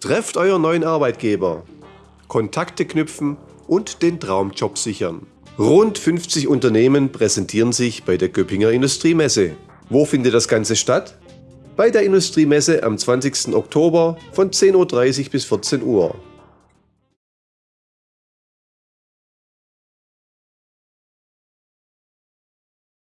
Trefft euren neuen Arbeitgeber. Kontakte knüpfen und den Traumjob sichern. Rund 50 Unternehmen präsentieren sich bei der Göppinger Industriemesse. Wo findet das Ganze statt? Bei der Industriemesse am 20. Oktober von 10.30 Uhr bis 14 Uhr.